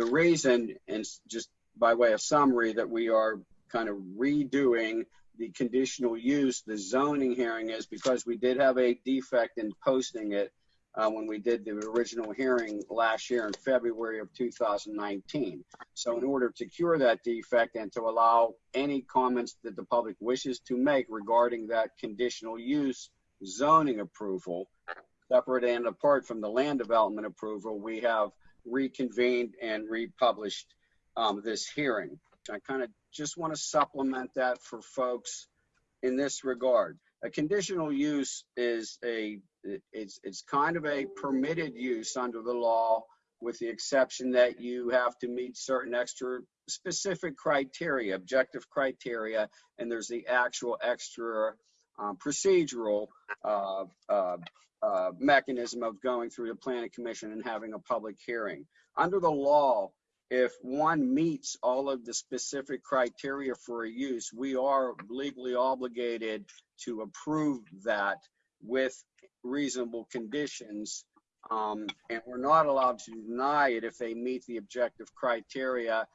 the reason, and just by way of summary, that we are kind of redoing the conditional use, the zoning hearing is because we did have a defect in posting it uh, when we did the original hearing last year in February of 2019. So in order to cure that defect and to allow any comments that the public wishes to make regarding that conditional use zoning approval, separate and apart from the land development approval, we have reconvened and republished um, this hearing. I kind of just want to supplement that for folks in this regard. A conditional use is a it's it's kind of a permitted use under the law with the exception that you have to meet certain extra specific criteria, objective criteria, and there's the actual extra um, procedural uh, uh, uh, mechanism of going through the planning commission and having a public hearing. Under the law, if one meets all of the specific criteria for a use, we are legally obligated to approve that with reasonable conditions. Um, and we're not allowed to deny it if they meet the objective criteria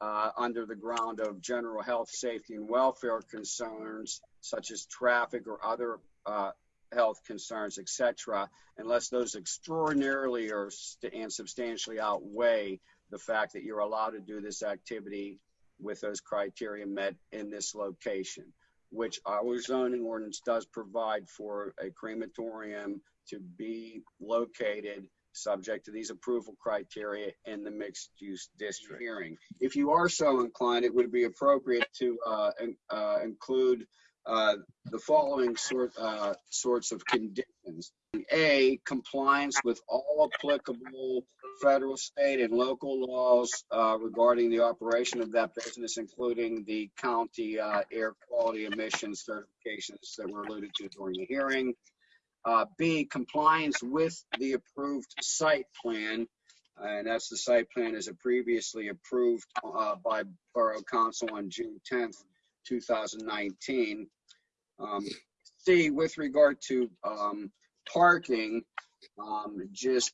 uh, under the ground of general health, safety, and welfare concerns, such as traffic or other uh, health concerns, etc., unless those extraordinarily or and substantially outweigh the fact that you're allowed to do this activity with those criteria met in this location, which our zoning ordinance does provide for a crematorium to be located subject to these approval criteria in the mixed use district hearing. If you are so inclined, it would be appropriate to uh, uh, include uh, the following sort, uh, sorts of conditions. A, compliance with all applicable federal, state, and local laws uh, regarding the operation of that business, including the county uh, air quality emissions certifications that were alluded to during the hearing. Uh, B, compliance with the approved site plan, and that's the site plan as previously approved uh, by Borough Council on June 10th, 2019. Um, C, with regard to um, parking, um, just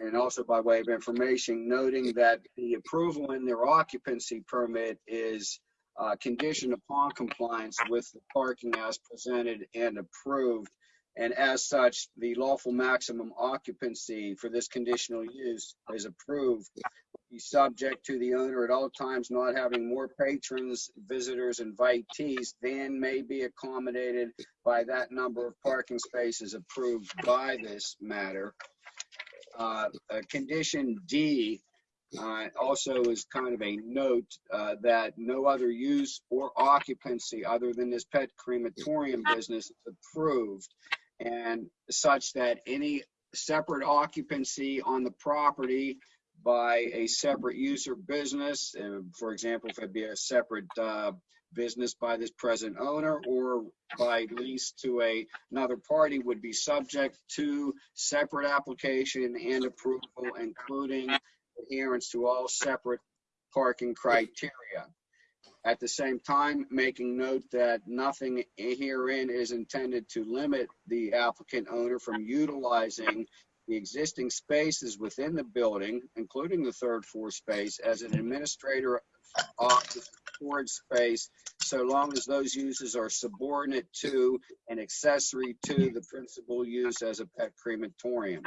and also by way of information, noting that the approval in their occupancy permit is uh, conditioned upon compliance with the parking as presented and approved. And as such, the lawful maximum occupancy for this conditional use is approved be subject to the owner at all times not having more patrons, visitors, invitees than may be accommodated by that number of parking spaces approved by this matter. Uh, uh, condition D uh, also is kind of a note uh, that no other use or occupancy other than this pet crematorium business is approved and such that any separate occupancy on the property by a separate user business. For example, if it be a separate uh, business by this present owner or by lease to a, another party would be subject to separate application and approval, including adherence to all separate parking criteria. At the same time, making note that nothing herein is intended to limit the applicant owner from utilizing the existing spaces within the building, including the third floor space, as an administrator office storage space, so long as those uses are subordinate to and accessory to the principal use as a pet crematorium.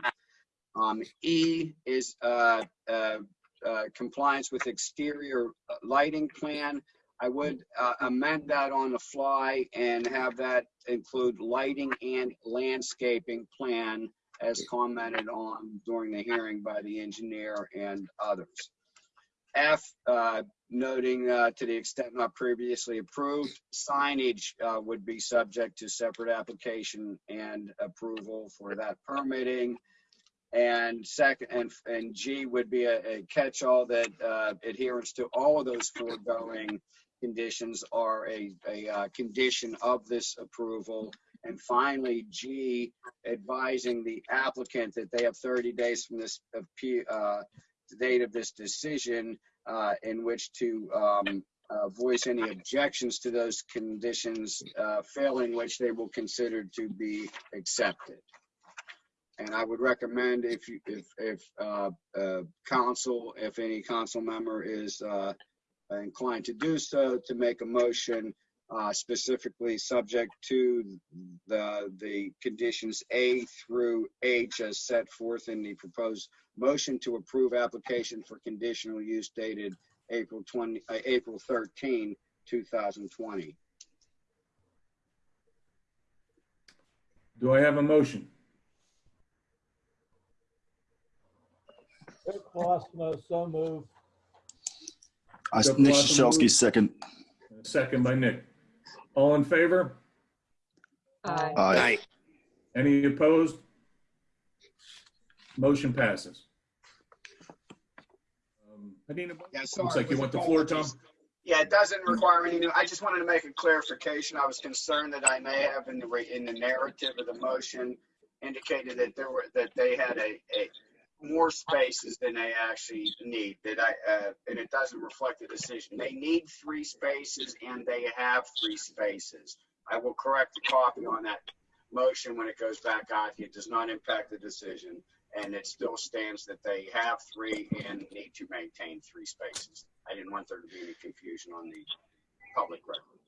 Um, e is uh, uh, uh, compliance with exterior lighting plan. I would uh, amend that on the fly and have that include lighting and landscaping plan as commented on during the hearing by the engineer and others. F, uh, noting uh, to the extent not previously approved, signage uh, would be subject to separate application and approval for that permitting. And second, and, and G would be a, a catch-all that uh, adherence to all of those foregoing conditions are a, a uh, condition of this approval and finally, G, advising the applicant that they have 30 days from this uh, date of this decision uh, in which to um, uh, voice any objections to those conditions, uh, failing which they will consider to be accepted. And I would recommend if you, if, if, uh, uh, council, if any council member is, uh, inclined to do so, to make a motion, uh, specifically subject to the, the conditions A through H as set forth in the proposed motion to approve application for conditional use dated April 20, uh, April 13, 2020. Do I have a motion? Rick Colosimo, so move. I, Jeff Nick Lawson Shashelski, moves. second. Second by Nick. All in favor? Aye. Aye. Any opposed? Motion passes. Um, Adina, Yeah, sorry. looks like you want the floor, Tom? Yeah, it doesn't require any new, I just wanted to make a clarification. I was concerned that I may have in the, re- in the narrative of the motion indicated that there were, that they had a, a more spaces than they actually need, that I, uh, and it doesn't reflect the decision. They need three spaces and they have three spaces. I will correct the copy on that motion when it goes back out. It does not impact the decision. And it still stands that they have three and need to maintain three spaces. I didn't want there to be any confusion on the public record.